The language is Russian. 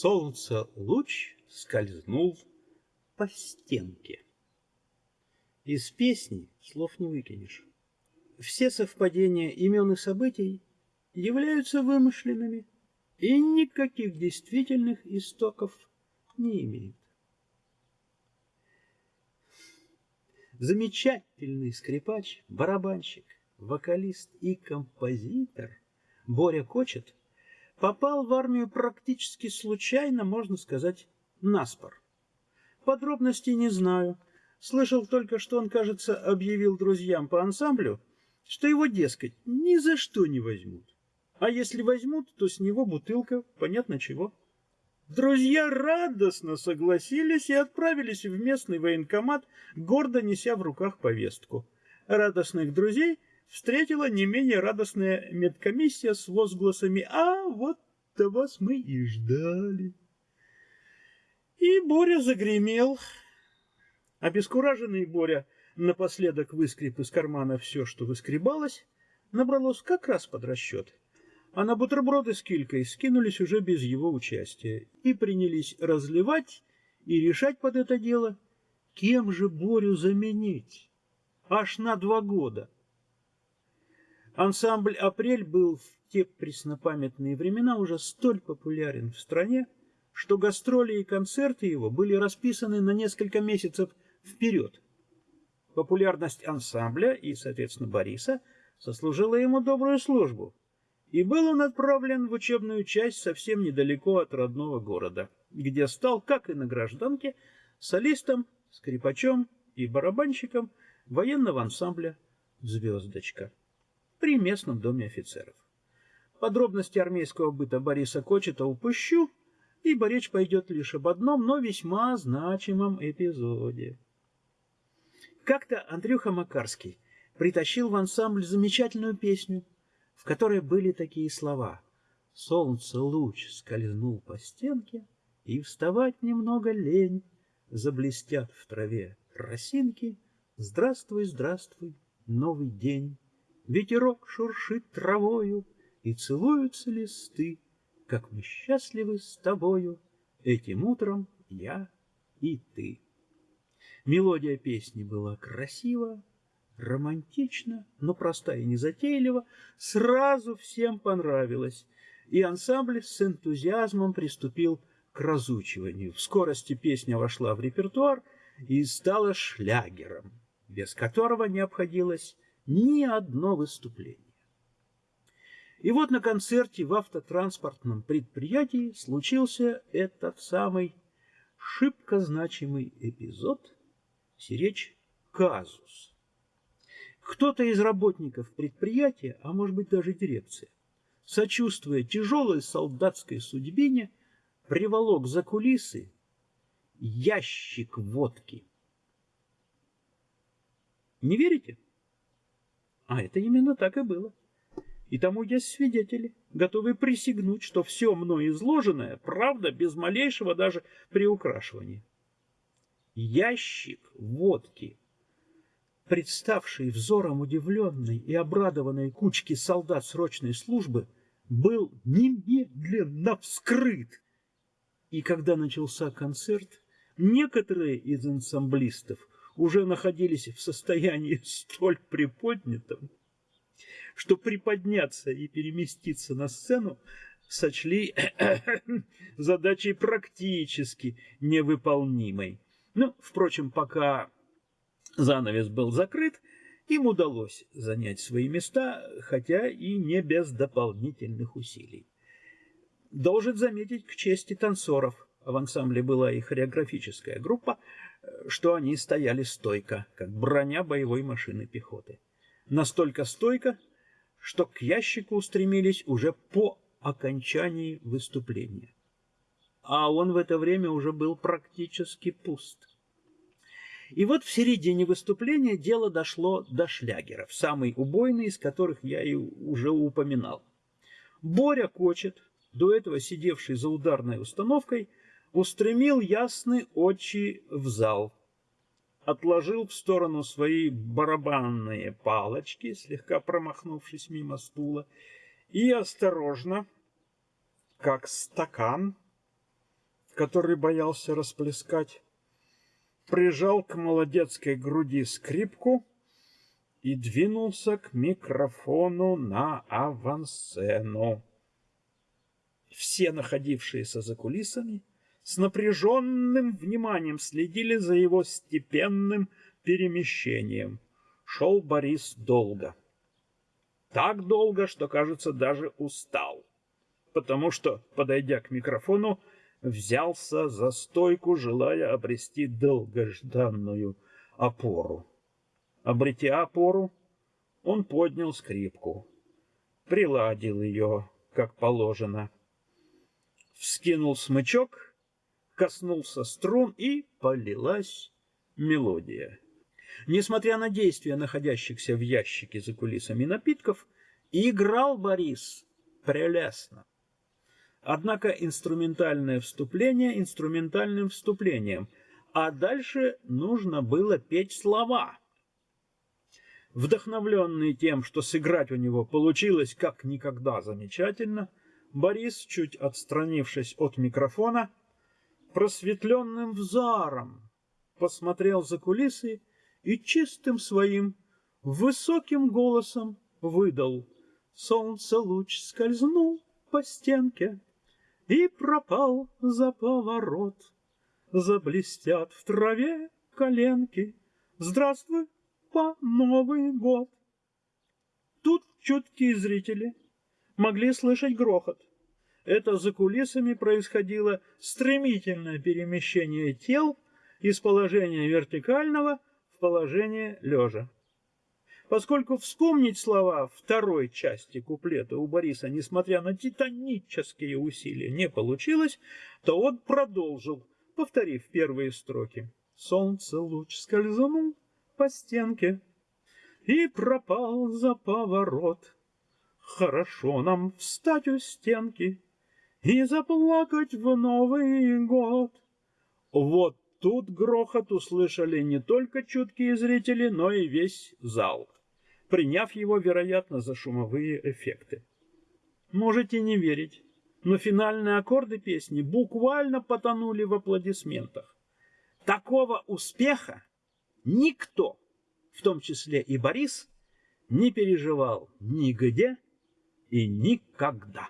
солнца луч скользнул по стенке. Из песни слов не выкинешь. Все совпадения имен и событий являются вымышленными и никаких действительных истоков не имеют. Замечательный скрипач, барабанщик, вокалист и композитор Боря Кочет попал в армию практически случайно, можно сказать, наспор. Подробностей не знаю. Слышал только, что он, кажется, объявил друзьям по ансамблю, что его, дескать, ни за что не возьмут. А если возьмут, то с него бутылка, понятно чего. Друзья радостно согласились и отправились в местный военкомат, гордо неся в руках повестку. Радостных друзей встретила не менее радостная медкомиссия с возгласами «А вот-то вас мы и ждали». И Боря загремел. Обескураженный Боря напоследок выскреб из кармана все, что выскребалось, набралось как раз под расчет — а на бутерброды с килькой скинулись уже без его участия и принялись разливать и решать под это дело, кем же Борю заменить. Аж на два года. Ансамбль «Апрель» был в те преснопамятные времена уже столь популярен в стране, что гастроли и концерты его были расписаны на несколько месяцев вперед. Популярность ансамбля и, соответственно, Бориса сослужила ему добрую службу и был он отправлен в учебную часть совсем недалеко от родного города, где стал, как и на гражданке, солистом, скрипачом и барабанщиком военного ансамбля «Звездочка» при местном доме офицеров. Подробности армейского быта Бориса Кочета упущу, ибо речь пойдет лишь об одном, но весьма значимом эпизоде. Как-то Андрюха Макарский притащил в ансамбль замечательную песню – в которой были такие слова «Солнце луч скользнул по стенке, и вставать немного лень, заблестят в траве росинки, здравствуй, здравствуй, новый день, ветерок шуршит травою, и целуются листы, как мы счастливы с тобою, этим утром я и ты». Мелодия песни была красива, романтично, но проста и незатейлива, сразу всем понравилось, и ансамбль с энтузиазмом приступил к разучиванию. В скорости песня вошла в репертуар и стала шлягером, без которого не обходилось ни одно выступление. И вот на концерте в автотранспортном предприятии случился этот самый шибко значимый эпизод, сиречь казус. Кто-то из работников предприятия, а может быть даже дирекция, сочувствуя тяжелой солдатской судьбине, приволок за кулисы ящик водки. Не верите? А это именно так и было. И тому есть свидетели, готовые присягнуть, что все мной изложенное – правда, без малейшего даже приукрашивания. Ящик водки представший взором удивленной и обрадованной кучки солдат срочной службы, был немедленно вскрыт. И когда начался концерт, некоторые из ансамблистов уже находились в состоянии столь приподнятом, что приподняться и переместиться на сцену сочли задачей практически невыполнимой. Ну, впрочем, пока Занавес был закрыт, им удалось занять свои места, хотя и не без дополнительных усилий. Должен заметить к чести танцоров, в ансамбле была и хореографическая группа, что они стояли стойко, как броня боевой машины пехоты. Настолько стойко, что к ящику устремились уже по окончании выступления. А он в это время уже был практически пуст. И вот в середине выступления дело дошло до шлягеров, самый убойный из которых я и уже упоминал. Боря Кочет, до этого сидевший за ударной установкой, устремил ясные очи в зал, отложил в сторону свои барабанные палочки, слегка промахнувшись мимо стула, и осторожно, как стакан, который боялся расплескать, прижал к молодецкой груди скрипку и двинулся к микрофону на авансцену. Все находившиеся за кулисами с напряженным вниманием следили за его степенным перемещением. Шел Борис долго. Так долго, что, кажется, даже устал. Потому что, подойдя к микрофону, взялся за стойку, желая обрести долгожданную опору. Обретя опору, он поднял скрипку, приладил ее, как положено, вскинул смычок, коснулся струн и полилась мелодия. Несмотря на действия находящихся в ящике за кулисами напитков, играл Борис прелестно. Однако инструментальное вступление инструментальным вступлением, а дальше нужно было петь слова. Вдохновленный тем, что сыграть у него получилось как никогда замечательно, Борис, чуть отстранившись от микрофона, просветленным взором посмотрел за кулисы и чистым своим высоким голосом выдал «Солнце луч скользнул по стенке, и пропал за поворот. Заблестят в траве коленки. Здравствуй, по Новый год. Тут чуткие зрители могли слышать грохот. Это за кулисами происходило стремительное перемещение тел из положения вертикального в положение лежа. Поскольку вспомнить слова второй части куплета у Бориса, несмотря на титанические усилия, не получилось, то он продолжил, повторив первые строки. Солнце луч скользнул по стенке и пропал за поворот. Хорошо нам встать у стенки и заплакать в Новый год. Вот тут грохот услышали не только чуткие зрители, но и весь зал приняв его, вероятно, за шумовые эффекты. Можете не верить, но финальные аккорды песни буквально потонули в аплодисментах. Такого успеха никто, в том числе и Борис, не переживал нигде и никогда.